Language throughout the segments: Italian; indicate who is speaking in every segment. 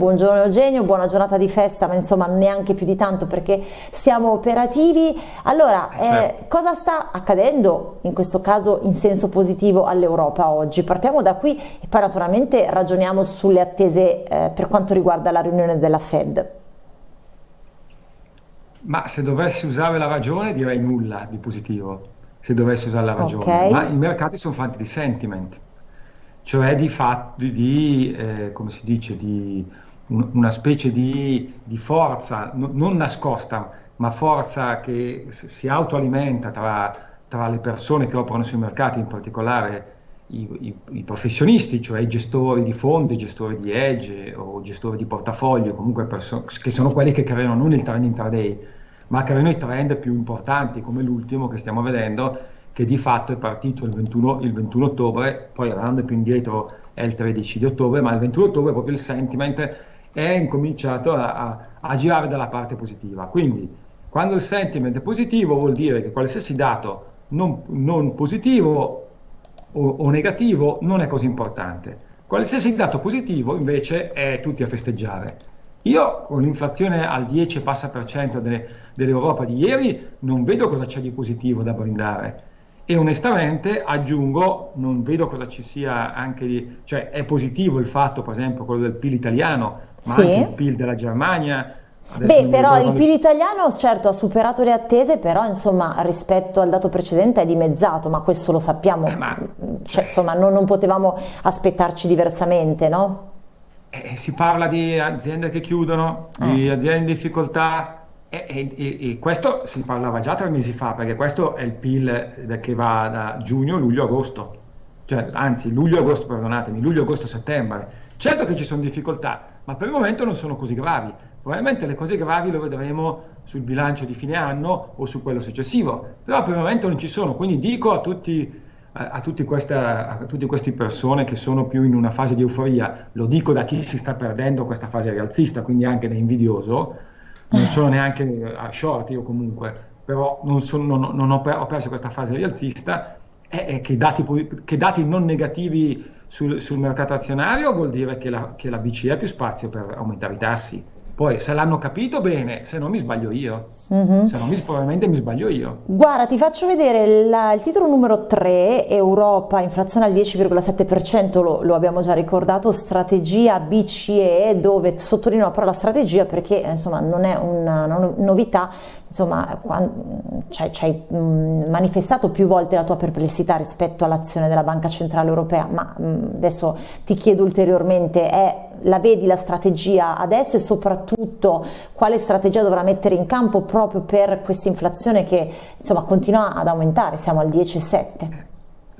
Speaker 1: Buongiorno Eugenio, buona giornata di festa, ma insomma neanche più di tanto perché siamo operativi. Allora, eh, certo. cosa sta accadendo in questo caso in senso positivo all'Europa oggi? Partiamo da qui e poi naturalmente ragioniamo sulle attese eh, per quanto riguarda la riunione della Fed.
Speaker 2: Ma se dovessi usare la ragione direi nulla di positivo, se dovessi usare la ragione, okay. ma i mercati sono fatti di sentiment cioè di fatto di, eh, come si dice, di un, una specie di, di forza no, non nascosta, ma forza che si autoalimenta tra, tra, le persone che operano sui mercati, in particolare i, i, i, professionisti, cioè i gestori di fondi, gestori di edge o gestori di portafoglio, comunque che sono quelli che creano non il trend intraday, ma creano i trend più importanti come l'ultimo che stiamo vedendo che di fatto è partito il 21, il 21 ottobre, poi andando più indietro è il 13 di ottobre, ma il 21 ottobre proprio il sentiment è incominciato a, a, a girare dalla parte positiva. Quindi quando il sentiment è positivo vuol dire che qualsiasi dato non, non positivo o, o, negativo non è così importante. Qualsiasi dato positivo invece è tutti a festeggiare. Io con l'inflazione al 10 passa per cento dell'Europa di ieri non vedo cosa c'è di positivo da brindare e onestamente aggiungo, non vedo cosa ci sia anche di, cioè è positivo il fatto, per esempio, quello del PIL italiano, ma sì. anche il PIL della Germania.
Speaker 1: Beh, però il PIL italiano certo ha superato le attese, però insomma rispetto al dato precedente è dimezzato, ma questo lo sappiamo, eh, ma, cioè, insomma non, non, potevamo aspettarci diversamente, no?
Speaker 2: Eh, si parla di aziende che chiudono, eh. di aziende in difficoltà, e, e, e, questo si parlava già tre mesi fa, perché questo è il PIL che va da giugno, luglio, agosto, cioè, anzi luglio, agosto, perdonatemi, luglio, agosto, settembre. Certo che ci sono difficoltà, ma per il momento non sono così gravi. Probabilmente le cose gravi lo vedremo sul bilancio di fine anno o su quello successivo, però per il momento non ci sono. Quindi dico a tutti, a, a, questa, a tutte queste persone che sono più in una fase di euforia, lo dico da chi si sta perdendo questa fase rialzista, quindi anche da invidioso, non sono neanche a short io comunque, però non, sono, non, non ho, ho, perso questa fase rialzista e, e che, dati, che, dati, non negativi sul, sul mercato azionario vuol dire che la, che la BCE ha più spazio per aumentare i tassi. Poi se l'hanno capito bene, se no mi sbaglio io. Mm-hmm. Se no mi, probabilmente mi sbaglio io.
Speaker 1: Guarda, ti faccio vedere la, il titolo numero 3, Europa, inflazione al 10,7%, lo, lo, abbiamo già ricordato, strategia BCE, dove sottolineo la parola strategia perché insomma non è una, una novità, insomma ci hai manifestato più volte la tua perplessità rispetto all'azione della Banca Centrale Europea, ma mh, adesso ti chiedo ulteriormente, è, la vedi la strategia adesso e soprattutto quale strategia dovrà mettere in campo proprio per questa inflazione che insomma continua ad aumentare, siamo al 10,7?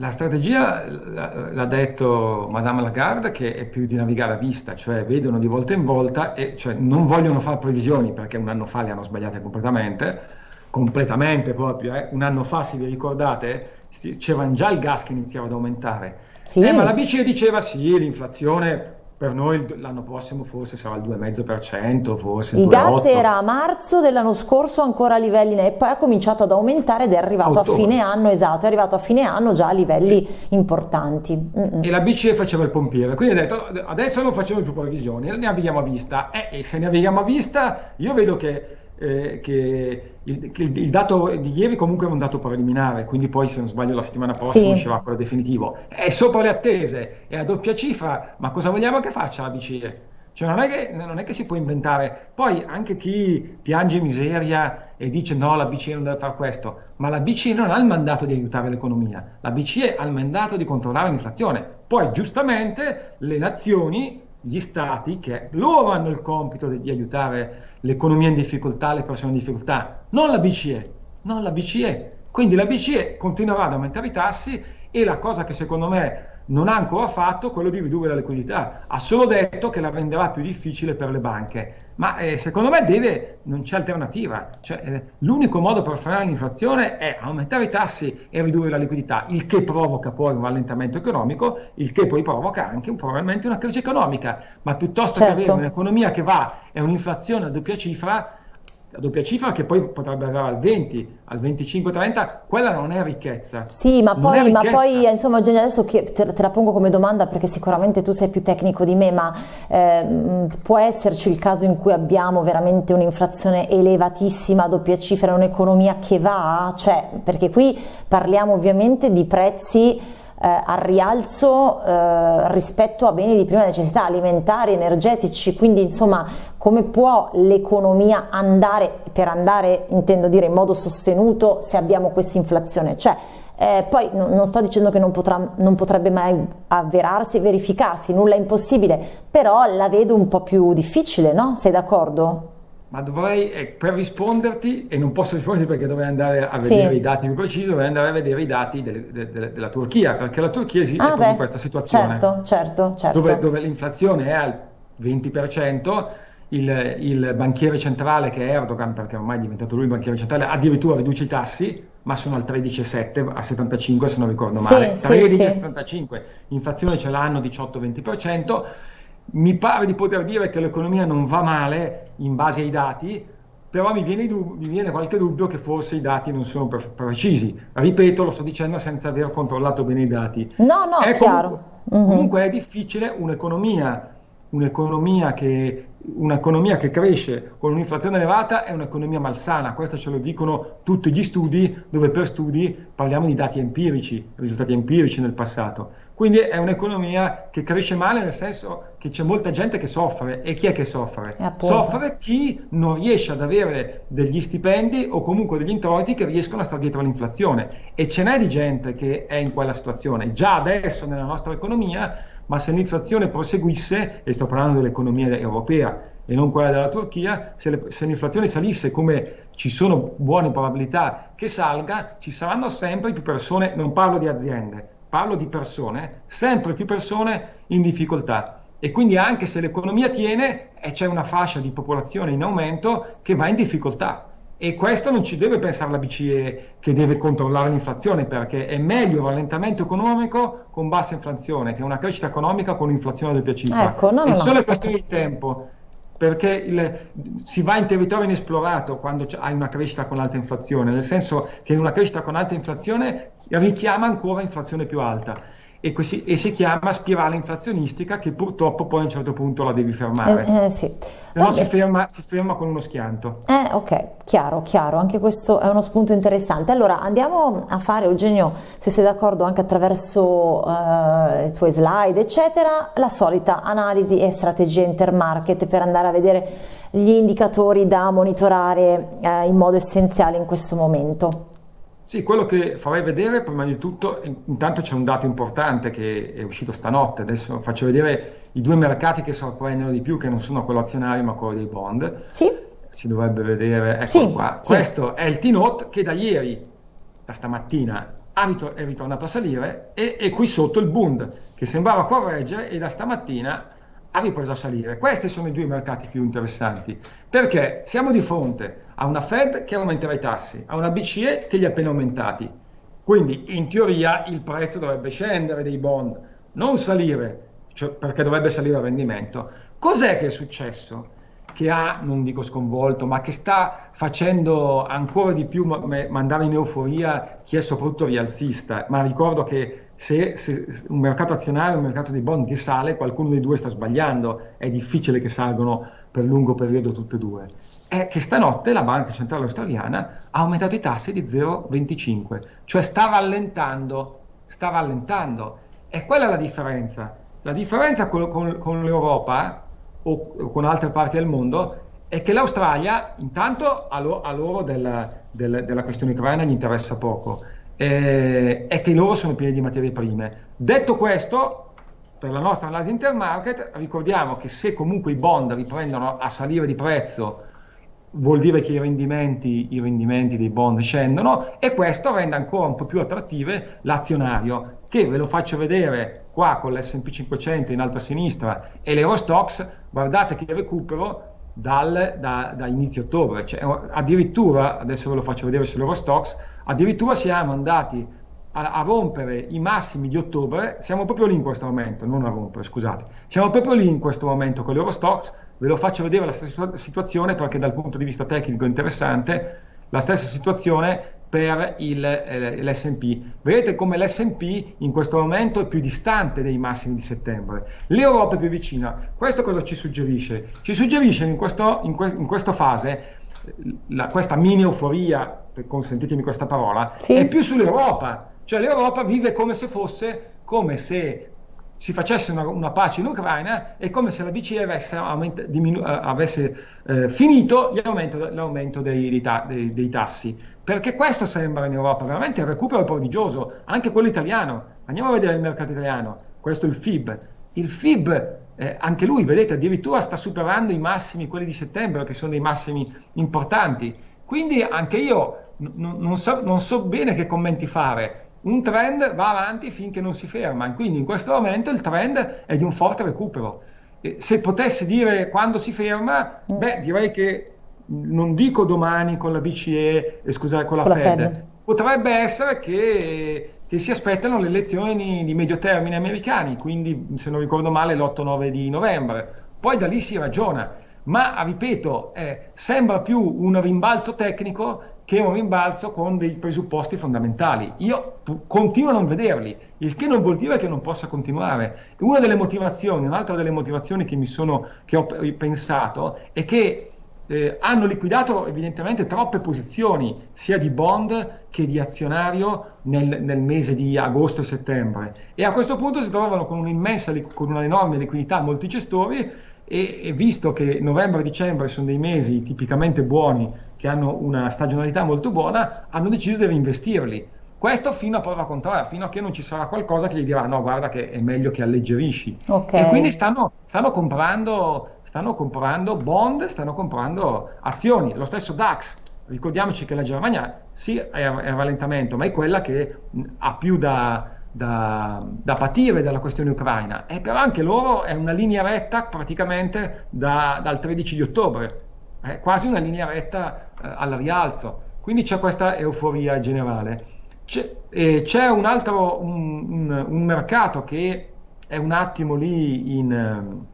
Speaker 2: La strategia, l'ha detto Madame Lagarde, che è più di navigare a vista, cioè vedono di volta in volta e cioè non vogliono fare previsioni perché un anno fa le hanno sbagliate completamente, completamente proprio, eh. un anno fa se vi ricordate c'era già il gas che iniziava ad aumentare, sì. eh, ma la BCE diceva sì, l'inflazione per noi l'anno prossimo forse sarà il 2,5%, forse
Speaker 1: il gas era a marzo dell'anno scorso ancora a livelli e poi ha cominciato ad aumentare ed è arrivato Ottobre. a fine anno, esatto, è arrivato a fine anno già a livelli sì. importanti.
Speaker 2: Mm -mm. E la BCE faceva il pompiere, quindi ha detto adesso non facciamo più previsioni, ne navighiamo a vista. Eh, e se ne navighiamo a vista io vedo che eh, che, il, che, il, dato di ieri comunque è un dato preliminare, quindi poi se non sbaglio la settimana prossima sì. uscirà quello definitivo. È sopra le attese, è a doppia cifra, ma cosa vogliamo che faccia la BCE? Cioè non è, che, non è che si può inventare, poi anche chi piange miseria e dice no, la BCE non deve fare questo, ma la BCE non ha il mandato di aiutare l'economia, la BCE ha il mandato di controllare l'inflazione. Poi giustamente le nazioni gli stati che loro hanno il compito di, di aiutare l'economia in difficoltà, le persone in difficoltà, non la BCE, non la BCE. Quindi la BCE continuerà ad aumentare i tassi e la cosa che secondo me non ha ancora fatto quello di ridurre la liquidità, ha solo detto che la renderà più difficile per le banche, ma eh, secondo me deve, non c'è alternativa, cioè, eh, l'unico modo per frenare l'inflazione è aumentare i tassi e ridurre la liquidità, il che provoca poi un rallentamento economico, il che poi provoca anche probabilmente una crisi economica, ma piuttosto certo. che avere un'economia che va e un'inflazione a doppia cifra, a doppia cifra che poi potrebbe arrivare al 20, al 25-30, quella non è ricchezza.
Speaker 1: Sì, ma poi, ma poi, insomma Eugenio adesso te, te, la pongo come domanda perché sicuramente tu sei più tecnico di me, ma eh, può esserci il caso in cui abbiamo veramente un'inflazione elevatissima a doppia cifra, un'economia che va? Cioè, perché qui parliamo ovviamente di prezzi al rialzo eh, rispetto a beni di prima necessità alimentari, energetici, quindi insomma come può l'economia andare, per andare intendo dire in modo sostenuto se abbiamo questa inflazione? Cioè, eh, poi no, non sto dicendo che non, potrà, non potrebbe mai avverarsi e verificarsi, nulla è impossibile, però la vedo un po' più difficile, no? Sei d'accordo?
Speaker 2: Ma dovrei, eh, per risponderti, e non posso risponderti perché dovrei andare a vedere sì. i dati più precisi, dovrei andare a vedere i dati delle, delle, della Turchia, perché la Turchia esiste ah, in questa situazione.
Speaker 1: Certo, certo, certo.
Speaker 2: Dove, dove l'inflazione è al 20%, il, il, banchiere centrale che è Erdogan, perché ormai è diventato lui il banchiere centrale, addirittura riduce i tassi, ma sono al 13,7, a 75 se non ricordo male. Sì, 13,75, sì, sì. inflazione ce l'hanno 18-20%, mi pare di poter dire che l'economia non va male in base ai dati, però mi viene, mi viene qualche dubbio che forse i dati non sono pre precisi. Ripeto, lo sto dicendo senza aver controllato bene i dati.
Speaker 1: No, no, è chiaro.
Speaker 2: Comunque, mm -hmm. comunque è difficile un'economia un'economia che, un'economia che cresce con un'inflazione elevata è un'economia malsana, questo ce lo dicono tutti gli studi, dove per studi parliamo di dati empirici, risultati empirici nel passato. Quindi è un'economia che cresce male nel senso che c'è molta gente che soffre. E chi è che soffre? Soffre chi non riesce ad avere degli stipendi o comunque degli introiti che riescono a stare dietro all'inflazione. E ce n'è di gente che è in quella situazione. Già adesso nella nostra economia ma se l'inflazione proseguisse, e sto parlando dell'economia europea e non quella della Turchia, se l'inflazione salisse come ci sono buone probabilità che salga, ci saranno sempre più persone, non parlo di aziende, parlo di persone, sempre più persone in difficoltà. E quindi anche se l'economia tiene, e c'è una fascia di popolazione in aumento che va in difficoltà. E questo non ci deve pensare la BCE che deve controllare l'inflazione, perché è meglio un rallentamento economico con bassa inflazione che una crescita economica con un'inflazione del piacere.
Speaker 1: Ecco, no,
Speaker 2: è
Speaker 1: no,
Speaker 2: solo
Speaker 1: no.
Speaker 2: questione di tempo, perché il, si va in territorio inesplorato quando hai una crescita con alta inflazione, nel senso che una crescita con alta inflazione richiama ancora inflazione più alta e, così, e, si chiama spirale inflazionistica che purtroppo poi a un certo punto la devi fermare.
Speaker 1: Eh, eh, sì.
Speaker 2: Se no si ferma, si ferma, con uno schianto.
Speaker 1: Eh, ok, chiaro, chiaro, anche questo è uno spunto interessante. Allora andiamo a fare, Eugenio, se sei d'accordo anche attraverso uh, i tuoi slide, eccetera, la solita analisi e strategia intermarket per andare a vedere gli indicatori da monitorare uh, in modo essenziale in questo momento.
Speaker 2: Sì, quello che farei vedere prima di tutto, intanto c'è un dato importante che è uscito stanotte, adesso faccio vedere i due mercati che sorprendono di più, che non sono quello azionario ma quello dei bond.
Speaker 1: Sì.
Speaker 2: Si dovrebbe vedere, ecco
Speaker 1: sì,
Speaker 2: qua.
Speaker 1: Sì.
Speaker 2: Questo è il T-Note che da ieri, da stamattina, è ritornato a salire e, e qui sotto il Bund che sembrava correggere e da stamattina ha ripreso a salire. Questi sono i due mercati più interessanti, perché siamo di fronte a una Fed che aumenterà i tassi, a una BCE che li ha appena aumentati. Quindi in teoria il prezzo dovrebbe scendere dei bond, non salire, cioè perché dovrebbe salire il rendimento. Cos'è che è successo? Che ha, non dico sconvolto, ma che sta facendo ancora di più mandare in euforia chi è soprattutto rialzista. Ma ricordo che se, se, un mercato azionario e un mercato dei bond che sale, qualcuno dei due sta sbagliando, è difficile che salgano per lungo periodo tutte e due. È che stanotte la Banca Centrale Australiana ha aumentato i tassi di 0,25, cioè sta rallentando, sta rallentando. E quella è la differenza. La differenza con, con, con l'Europa o con altre parti del mondo è che l'Australia intanto a, lo, a loro della, della, della questione ucraina gli interessa poco eh, è che loro sono pieni di materie prime. Detto questo, per la nostra analisi intermarket, ricordiamo che se comunque i bond riprendono a salire di prezzo, vuol dire che i rendimenti, i rendimenti dei bond scendono e questo rende ancora un po' più attrattive l'azionario, che ve lo faccio vedere qua con l'S&P 500 in alto a sinistra e l'Eurostox, guardate che recupero dal, da, da, inizio ottobre, cioè, addirittura, adesso ve lo faccio vedere sull'Eurostox, addirittura siamo andati a, a, rompere i massimi di ottobre, siamo proprio lì in questo momento, non a rompere, scusate, siamo proprio lì in questo momento con l'Eurostox, ve lo faccio vedere la stessa situazione perché dal punto di vista tecnico è interessante, la stessa situazione per eh, l'S&P. Vedete come l'S&P in questo momento è più distante dei massimi di settembre, l'Europa è più vicina. Questo cosa ci suggerisce? Ci suggerisce in, questo, in, que, in questa fase la, questa mini euforia, consentitemi questa parola, sì. è più sull'Europa, cioè l'Europa vive come se fosse, come se si facesse una, una pace in Ucraina e come se la BCE avesse, aumenta, diminu- eh, avesse eh, finito l'aumento, l'aumento dei, dei, ta- dei, dei, tassi. Perché questo sembra in Europa, veramente il recupero prodigioso, anche quello italiano. Andiamo a vedere il mercato italiano, questo è il FIB. Il FIB, eh, anche lui, vedete, addirittura sta superando i massimi, quelli di settembre, che sono dei massimi importanti. Quindi anche io non, so, non so bene che commenti fare un trend va avanti finché non si ferma, quindi in questo momento il trend è di un forte recupero. E se potessi dire quando si ferma, mm. beh, direi che non dico domani con la BCE, eh, scusate, con la, con Fed. la Fed, potrebbe essere che, che, si aspettano le elezioni di medio termine americani, quindi se non ricordo male l'8-9 di novembre. Poi da lì si ragiona, ma ripeto, eh, sembra più un rimbalzo tecnico che un rimbalzo con dei presupposti fondamentali. Io continuo a non vederli, il che non vuol dire che non possa continuare. Una delle motivazioni, un'altra delle motivazioni che, sono, che ho pensato è che eh, hanno liquidato evidentemente troppe posizioni sia di bond che di azionario nel, nel, mese di agosto e settembre e a questo punto si trovano con un'immensa, con una enorme liquidità molti gestori e, e visto che novembre e dicembre sono dei mesi tipicamente buoni che hanno una stagionalità molto buona, hanno deciso di reinvestirli. Questo fino a prova contraria, fino a che non ci sarà qualcosa che gli dirà no, guarda che è meglio che alleggerisci. Okay. E quindi stanno, stanno, comprando, stanno comprando bond, stanno comprando azioni. Lo stesso DAX, ricordiamoci che la Germania sì è a rallentamento, ma è quella che ha più da, da, da, patire dalla questione ucraina. E però anche loro è una linea retta praticamente da, dal 13 di ottobre è quasi una linea retta eh, al rialzo, quindi c'è questa euforia generale. C'è, eh, c'è un altro un, un, un, mercato che è un attimo lì in,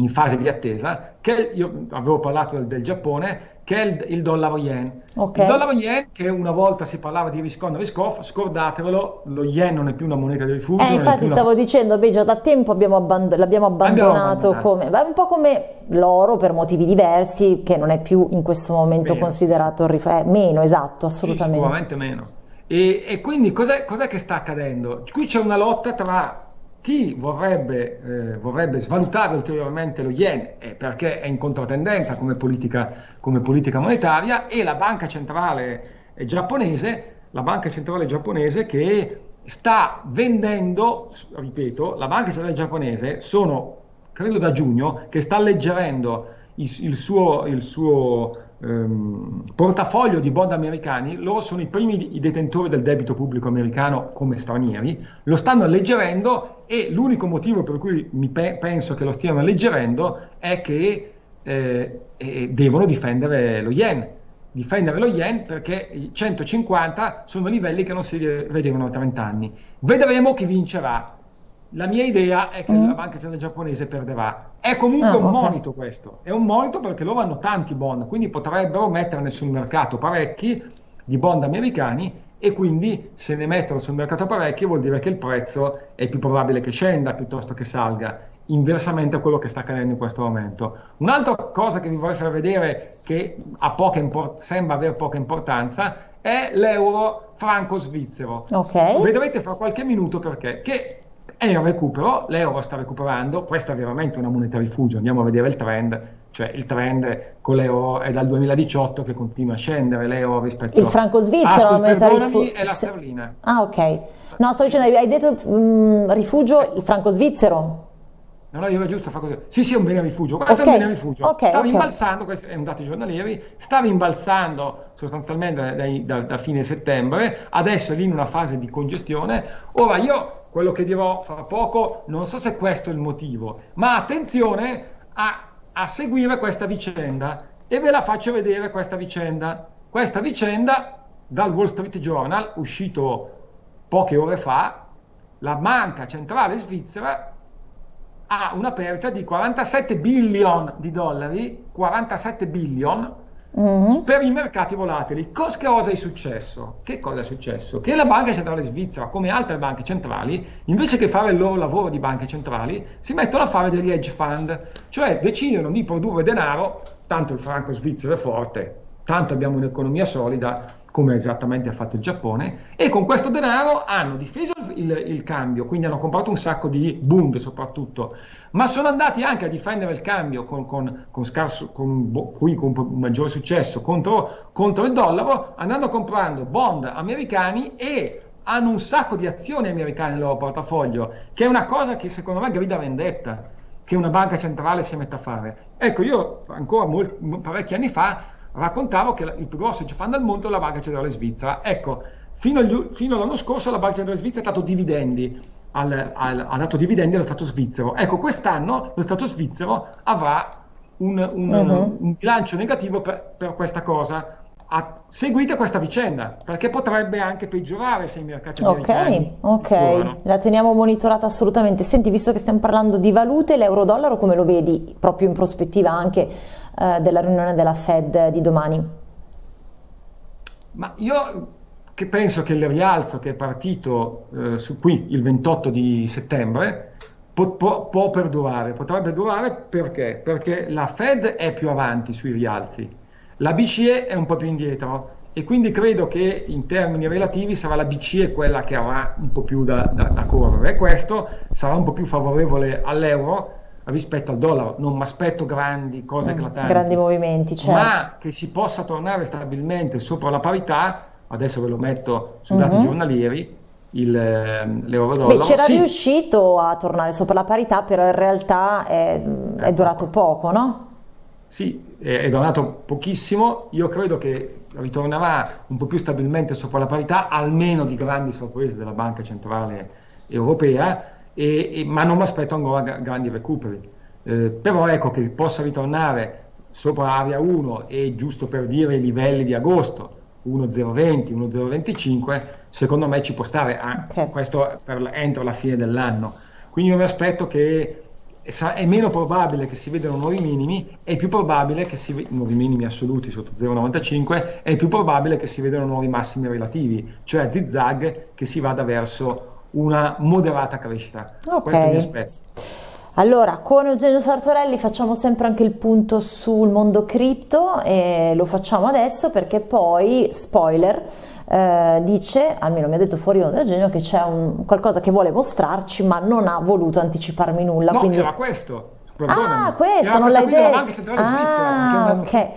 Speaker 2: in fase di attesa, che io avevo parlato del, del Giappone, che è il, il dollaro yen. Okay. Il dollaro yen, che una volta si parlava di riscon riscoff, scordatevelo, lo yen non è più una moneta di rifugio.
Speaker 1: Eh, infatti stavo una... dicendo, Beggio, da tempo abbiamo abband- l'abbiamo abbandonato, come, beh, un po' come l'oro per motivi diversi, che non è più in questo momento meno, considerato sì. eh, meno, esatto, assolutamente.
Speaker 2: Sì, sicuramente meno. E, e quindi cos'è, cos'è che sta accadendo? Qui c'è una lotta tra chi vorrebbe, eh, vorrebbe, svalutare ulteriormente lo yen eh, perché è in controtendenza come politica, come politica, monetaria e la banca centrale giapponese, la banca centrale giapponese che sta vendendo, ripeto, la banca centrale giapponese sono, credo da giugno, che sta alleggerendo il, il suo, il suo ehm, portafoglio di bond americani, loro sono i primi i detentori del debito pubblico americano come stranieri, lo stanno alleggerendo e l'unico motivo per cui mi pe- penso che lo stiano alleggerendo è che eh, eh, devono difendere lo yen. Difendere lo yen perché i 150 sono livelli che non si vedevano da 30 anni. Vedremo chi vincerà la mia idea è che mm. la banca centrale giapponese perderà. È comunque ah, un okay. monito questo, è un monito perché loro hanno tanti bond, quindi potrebbero metterne sul mercato parecchi di bond americani e quindi se ne mettono sul mercato parecchi vuol dire che il prezzo è più probabile che scenda piuttosto che salga, inversamente a quello che sta accadendo in questo momento. Un'altra cosa che vi vorrei far vedere che sembra avere poca importanza è l'euro franco svizzero. Okay. Vedrete fra qualche minuto perché. Che è in recupero, l'euro sta recuperando, questa è veramente una moneta rifugio, andiamo a vedere il trend, cioè il trend con l'euro è dal 2018 che continua a scendere l'euro rispetto
Speaker 1: il franco svizzero
Speaker 2: ah, moneta rifugio è la sterlina
Speaker 1: ah ok. No sto dicendo hai detto um, rifugio il franco svizzero
Speaker 2: No, no, io era giusto fare così. Sì, sì, è un bene rifugio. Questo okay. è un bene rifugio. Okay, sta rimbalzando, okay. questi sono dati giornalieri, sta rimbalzando sostanzialmente da, da, da, fine settembre, adesso è lì in una fase di congestione. Ora io quello che dirò fra poco, non so se questo è il motivo, ma attenzione a, a seguire questa vicenda e ve la faccio vedere questa vicenda. Questa vicenda dal Wall Street Journal, uscito poche ore fa, la banca centrale svizzera ha una perdita di 47 billion di dollari, 47 billion mm-hmm. per i mercati volatili. Cos- cosa è successo? Che cosa è successo? Che la Banca Centrale Svizzera, come altre banche centrali, invece che fare il loro lavoro di banche centrali, si mettono a fare degli hedge fund, cioè decidono di produrre denaro, tanto il franco svizzero è forte, tanto abbiamo un'economia solida, come esattamente ha fatto il Giappone, e con questo denaro hanno difeso il, il, cambio, quindi hanno comprato un sacco di Bund soprattutto, ma sono andati anche a difendere il cambio con, con, con, scarso, con, qui con maggiore successo contro, contro il dollaro, andando comprando bond americani e hanno un sacco di azioni americane nel loro portafoglio, che è una cosa che secondo me grida vendetta, che una banca centrale si mette a fare. Ecco, io ancora molti, parecchi anni fa raccontavo che il più grosso fund al mondo è la Banca Centrale Svizzera. Ecco, fino, agli, fino all'anno scorso la Banca Centrale Svizzera ha dato dividendi, al, al, ha dato dividendi allo Stato svizzero. Ecco, quest'anno lo Stato svizzero avrà un, un, uh-huh. un bilancio negativo per, per questa cosa. A, seguite questa vicenda perché potrebbe anche peggiorare se i mercati
Speaker 1: ok ok la teniamo monitorata assolutamente senti visto che stiamo parlando di valute l'euro-dollaro come lo vedi proprio in prospettiva anche eh, della riunione della Fed di domani?
Speaker 2: Ma io che penso che il rialzo che è partito eh, su qui il 28 di settembre può, può, può, perdurare, potrebbe durare perché? Perché la Fed è più avanti sui rialzi, la BCE è un po' più indietro e quindi credo che in termini relativi sarà la BCE quella che avrà un po' più da, da, da correre e questo sarà un po' più favorevole all'euro rispetto al dollaro. Non mi aspetto grandi cose mm, eclatanti,
Speaker 1: grandi movimenti, certo.
Speaker 2: ma che si possa tornare stabilmente sopra la parità. Adesso ve lo metto su dati mm-hmm. giornalieri. Il, ehm, l'euro dollaro.
Speaker 1: C'era sì. riuscito a tornare sopra la parità, però in realtà è, è ecco. durato poco, no?
Speaker 2: Sì, è, è durato pochissimo. Io credo che ritornerà un po' più stabilmente sopra la parità, almeno di grandi sorprese della Banca Centrale Europea e, e, ma non mi aspetto ancora grandi recuperi. Eh, però ecco che possa ritornare sopra area 1 e giusto per dire i livelli di agosto 1,020, 1,025, secondo me ci può stare okay. questo per, entro la fine dell'anno. Quindi io mi aspetto che è meno probabile che si vedano nuovi minimi, è più probabile che si nuovi minimi assoluti sotto 0,95, è più probabile che si vedano nuovi massimi relativi, cioè zigzag che si vada verso una moderata crescita.
Speaker 1: Ok. Questo mi aspetto. Allora, con Eugenio Sartorelli facciamo sempre anche il punto sul mondo cripto e lo facciamo adesso perché poi, spoiler, eh, dice, almeno mi ha detto fuori onda Eugenio, che c'è un, qualcosa che vuole mostrarci ma non ha voluto anticiparmi nulla.
Speaker 2: No,
Speaker 1: quindi...
Speaker 2: era questo
Speaker 1: Ah, questo non l'hai detto. Ah, ok.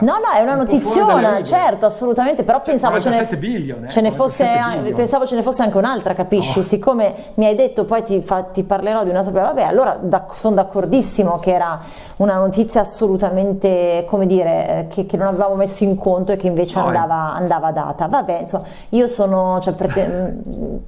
Speaker 1: No, no, è una un notiziona, certo, assolutamente, però cioè, pensavo, ce ne,
Speaker 2: billion, eh,
Speaker 1: ce ne fosse, pensavo ce ne fosse anche un'altra, capisci? Oh. Siccome mi hai detto poi ti, fa, ti parlerò di una sopra, vabbè, allora da, sono d'accordissimo che era una notizia assolutamente, come dire, che, che non avevamo messo in conto e che invece oh, andava, andava, data. Vabbè, insomma, io sono, cioè,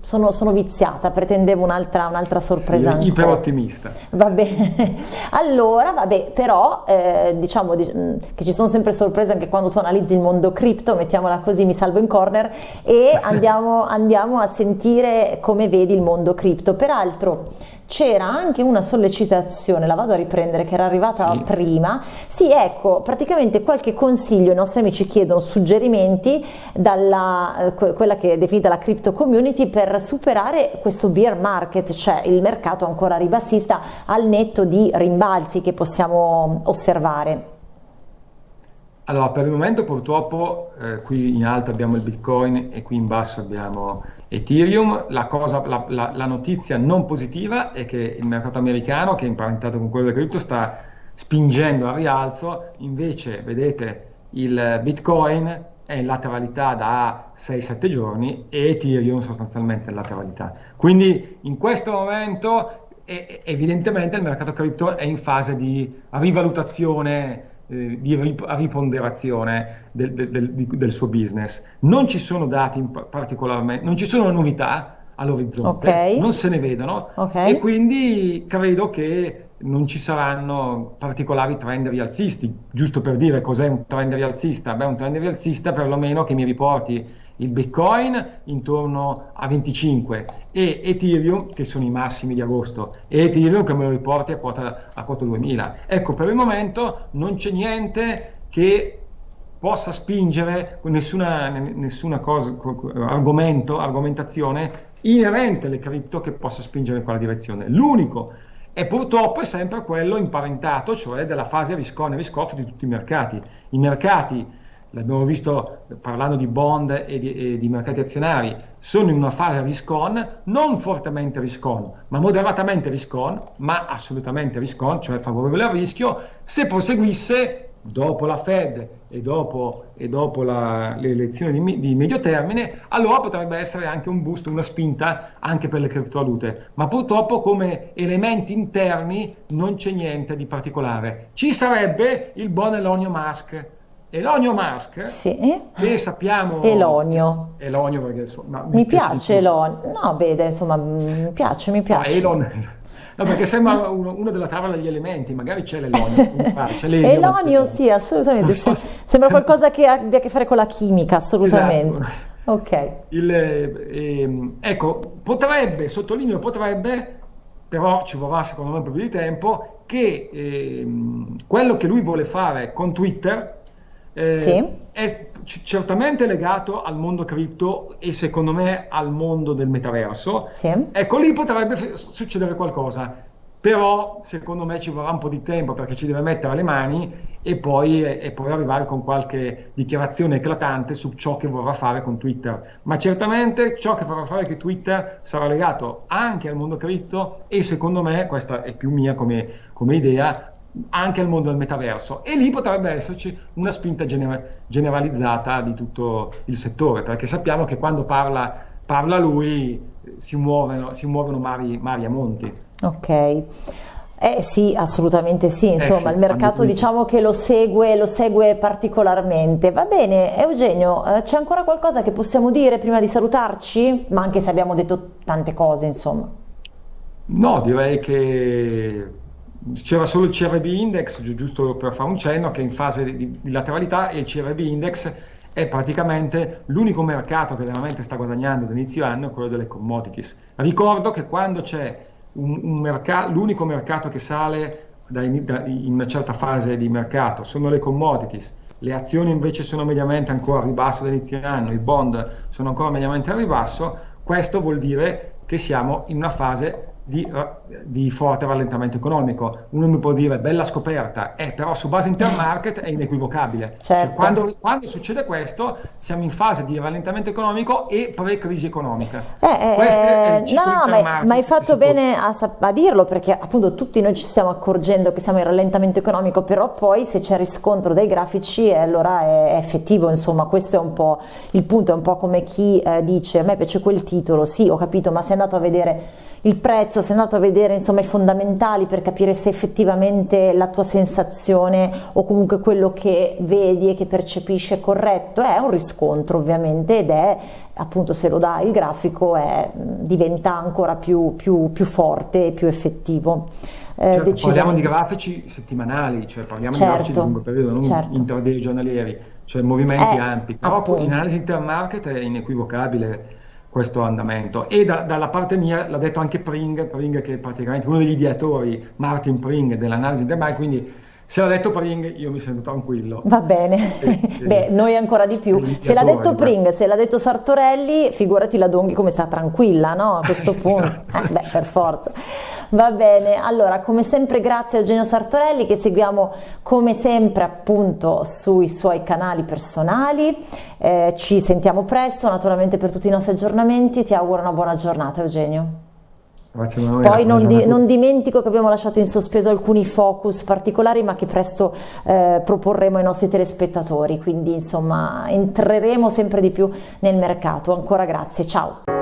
Speaker 1: sono, sono viziata, pretendevo un'altra, un'altra sorpresa.
Speaker 2: Sì, iper ottimista.
Speaker 1: Va bene. Allora, vabbè, però eh, diciamo di, mm, che ci sono sempre sorprese anche quando tu analizzi il mondo cripto, mettiamola così, mi salvo in corner e andiamo, andiamo a sentire come vedi il mondo cripto. Peraltro, c'era anche una sollecitazione, la vado a riprendere, che era arrivata sì. prima. Sì, ecco, praticamente qualche consiglio, i nostri amici chiedono suggerimenti dalla eh, quella che è definita la crypto community per superare questo bear market, cioè il mercato ancora ribassista al netto di rimbalzi che possiamo osservare.
Speaker 2: Allora, per il momento purtroppo eh, qui in alto abbiamo il Bitcoin e qui in basso abbiamo Ethereum. La, cosa, la, la, la, notizia non positiva è che il mercato americano, che è imparentato con quello del cripto, sta spingendo al rialzo, invece vedete il Bitcoin è in lateralità da 6-7 giorni e Ethereum sostanzialmente in lateralità. Quindi in questo momento è, evidentemente il mercato cripto è in fase di rivalutazione eh, di riponderazione del, del, del, suo business. Non ci sono dati particolarmente, non ci sono novità all'orizzonte, okay. non se ne vedono okay. e quindi credo che non ci saranno particolari trend rialzisti. Giusto per dire cos'è un trend rialzista? Beh, un trend rialzista perlomeno che mi riporti il Bitcoin intorno a 25 e Ethereum che sono i massimi di agosto e Ethereum che me lo riporti a quota, a quota 2000. Ecco, per il momento non c'è niente che possa spingere nessuna, nessuna cosa, argomento, argomentazione inerente alle cripto che possa spingere in quella direzione. L'unico e purtroppo è sempre quello imparentato, cioè della fase risk-on risk-off di tutti i mercati. I mercati, l'abbiamo visto parlando di bond e di, e di mercati azionari, sono in una fase risk-on, non fortemente risk-on, ma moderatamente risk-on, ma assolutamente risk-on, cioè favorevole al rischio, se proseguisse dopo la Fed e dopo, e dopo la, le elezioni di, di, medio termine, allora potrebbe essere anche un boost, una spinta anche per le criptovalute. Ma purtroppo come elementi interni non c'è niente di particolare. Ci sarebbe il buon Elonio Musk. Elonio Musk,
Speaker 1: sì.
Speaker 2: che sappiamo...
Speaker 1: Elonio.
Speaker 2: Elonio perché insomma,
Speaker 1: mi, mi piace, Elonio. No, vede, insomma, mi piace, mi piace. No, Elon...
Speaker 2: No, perché sembra uno, uno della tavola degli elementi, magari c'è l'elonio.
Speaker 1: Elonio, sì, assolutamente. So, sembra qualcosa che abbia a che fare con la chimica, assolutamente. Esatto. Ok.
Speaker 2: Il, eh, ecco, potrebbe, sottolineo potrebbe, però ci vorrà secondo me un po' più di tempo, che eh, quello che lui vuole fare con Twitter eh, sì. è certamente legato al mondo cripto e secondo me al mondo del metaverso. Sì. Ecco, lì potrebbe succedere qualcosa. Però secondo me ci vorrà un po' di tempo perché ci deve mettere le mani e poi, e poi arrivare con qualche dichiarazione eclatante su ciò che vorrà fare con Twitter. Ma certamente ciò che vorrà fare con Twitter sarà legato anche al mondo cripto e secondo me, questa è più mia come, come idea, anche al mondo del metaverso e lì potrebbe esserci una spinta gener- generalizzata di tutto il settore perché sappiamo che quando parla, parla lui si muovono, si muovono mari, mari a monti.
Speaker 1: Ok. Eh sì, assolutamente sì, insomma eh sì, il mercato diciamo che lo segue, lo segue particolarmente. Va bene, Eugenio, eh, c'è ancora qualcosa che possiamo dire prima di salutarci? Ma anche se abbiamo detto tante cose, insomma.
Speaker 2: No, direi che c'era solo il CRB index, giusto per fare un cenno, che è in fase di, di lateralità e il CRB index è praticamente l'unico mercato che veramente sta guadagnando da inizio anno, quello delle commodities. Ricordo che quando c'è mercato, l'unico mercato che sale da in, da, in una certa fase di mercato sono le commodities, le azioni invece sono mediamente ancora a ribasso da inizio anno, i bond sono ancora mediamente a ribasso, questo vuol dire che siamo in una fase di, di, forte rallentamento economico. Uno mi può dire bella scoperta, eh, però su base intermarket è inequivocabile. Cioè, certo. Cioè, quando, quando, succede questo siamo in fase di rallentamento economico e pre-crisi economica.
Speaker 1: Eh, eh, no, ma, ma, hai fatto bene a, a, dirlo perché appunto tutti noi ci stiamo accorgendo che siamo in rallentamento economico, però poi se c'è riscontro dei grafici eh, allora è, è, effettivo, insomma questo è un po' il punto, è un po' come chi eh, dice a me piace quel titolo, sì ho capito, ma sei andato a vedere il prezzo, sei andato a vedere insomma i fondamentali per capire se effettivamente la tua sensazione o comunque quello che vedi e che percepisci è corretto, è un riscontro ovviamente ed è appunto se lo dà il grafico è, diventa ancora più, più, più forte e più effettivo.
Speaker 2: Eh, certo, parliamo di grafici settimanali, cioè parliamo certo, di grafici di lungo periodo, non certo. intraday giornalieri, cioè movimenti eh, ampi, però appunto. in analisi intermarket è inequivocabile questo andamento. E da, dalla parte mia l'ha detto anche Pring, Pring che è praticamente uno degli ideatori, Martin Pring, dell'analisi del mai, quindi se l'ha detto Pring io mi sento tranquillo.
Speaker 1: Va bene, e, beh noi ancora di più. Se l'ha detto Pring, se l'ha detto Sartorelli, figurati la Donghi come sta tranquilla, no? A questo punto, beh per forza. Va bene, allora come sempre grazie a Eugenio Sartorelli che seguiamo come sempre appunto sui suoi canali personali, eh, ci sentiamo presto naturalmente per tutti i nostri aggiornamenti, ti auguro una buona giornata Eugenio. Poi non, di, non, dimentico che abbiamo lasciato in sospeso alcuni focus particolari ma che presto eh, proporremo ai nostri telespettatori, quindi insomma entreremo sempre di più nel mercato. Ancora grazie, ciao.